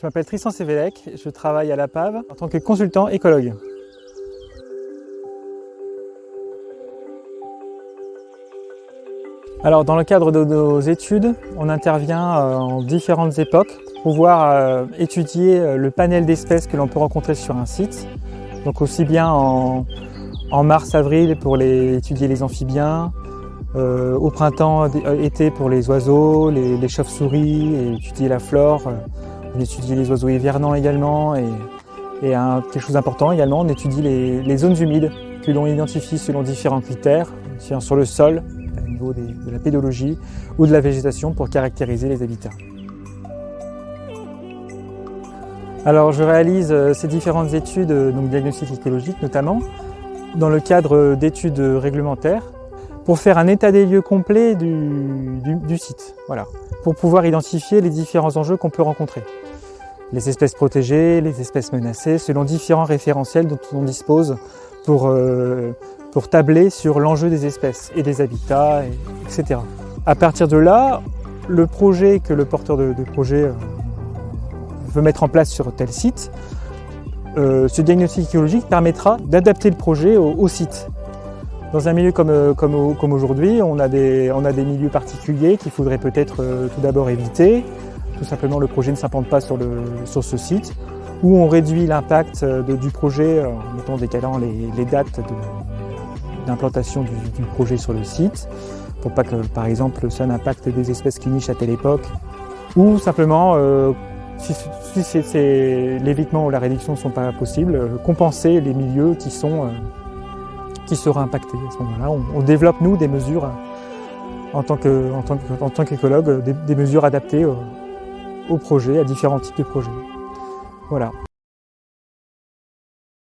Je m'appelle Tristan Sévélec, je travaille à la PAV en tant que consultant écologue. Alors dans le cadre de nos études, on intervient euh, en différentes époques pour pouvoir euh, étudier euh, le panel d'espèces que l'on peut rencontrer sur un site. Donc aussi bien en, mars-avril pour les, étudier les amphibiens, au printemps-été pour les oiseaux, les, chauves-souris et étudier la flore. On étudie les oiseaux hivernants également et, quelque chose d'important également, on étudie les, zones humides que l'on identifie selon différents critères, sur le sol, au niveau de la pédologie ou de la végétation pour caractériser les habitats. Alors je réalise euh, ces différentes études, euh, donc diagnostiques écologiques notamment, dans le cadre d'études réglementaires pour faire un état des lieux complet du, site, voilà, pour pouvoir identifier les différents enjeux qu'on peut rencontrer. Les espèces protégées, les espèces menacées, selon différents référentiels dont on dispose pour, euh, tabler sur l'enjeu des espèces et des habitats, etc. À partir de là, le projet que le porteur de, projet euh, veut mettre en place sur tel site, euh, ce diagnostic écologique permettra d'adapter le projet au site. Dans un milieu comme, aujourd'hui, on, a des, milieux particuliers qu'il faudrait peut-être tout d'abord éviter. Tout simplement, le projet ne s'implante pas sur, le, sur ce site, ou on réduit l'impact euh, du projet en mettant décalant les, dates d'implantation du, projet sur le site, pour pas que, par exemple, ça n'impacte des espèces qui nichent à telle époque, ou simplement, euh, si, l'évitement ou la réduction ne sont pas possibles, compenser les milieux qui sont qui sera impacté à ce moment-là. On, développe, nous, des mesures en tant qu'écologue, des, des, mesures adaptées au projet, à différents types de projets. Voilà.